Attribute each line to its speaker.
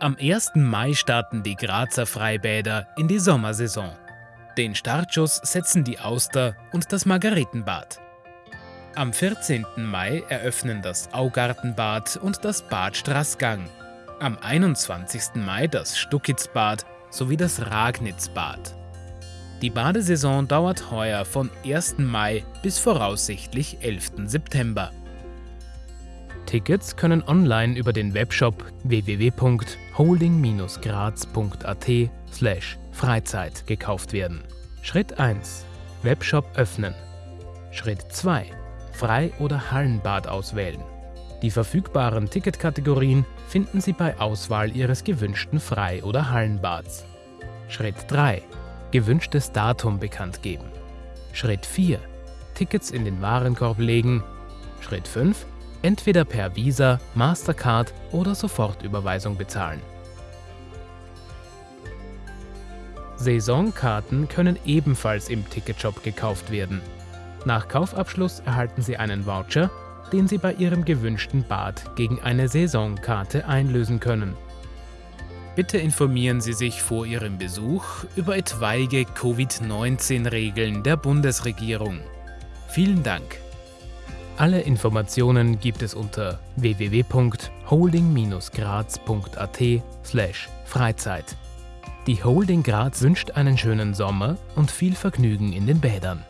Speaker 1: Am 1. Mai starten die Grazer Freibäder in die Sommersaison. Den Startschuss setzen die Auster und das Margaretenbad. Am 14. Mai eröffnen das Augartenbad und das Bad Straßgang. Am 21. Mai das Stuckitzbad sowie das Ragnitzbad. Die Badesaison dauert heuer von 1. Mai bis voraussichtlich 11. September. Tickets können online über den Webshop www.holding-graz.at Freizeit gekauft werden. Schritt 1. Webshop öffnen. Schritt 2. Frei- oder Hallenbad auswählen. Die verfügbaren Ticketkategorien finden Sie bei Auswahl Ihres gewünschten Frei- oder Hallenbads. Schritt 3. Gewünschtes Datum bekannt geben. Schritt 4. Tickets in den Warenkorb legen. Schritt 5 entweder per Visa, Mastercard oder Sofortüberweisung bezahlen. Saisonkarten können ebenfalls im Ticketshop gekauft werden. Nach Kaufabschluss erhalten Sie einen Voucher, den Sie bei Ihrem gewünschten Bad gegen eine Saisonkarte einlösen können. Bitte informieren Sie sich vor Ihrem Besuch über etwaige Covid-19-Regeln der Bundesregierung. Vielen Dank! Alle Informationen gibt es unter www.holding-graz.at Freizeit. Die Holding Graz wünscht einen schönen Sommer und viel Vergnügen in den Bädern.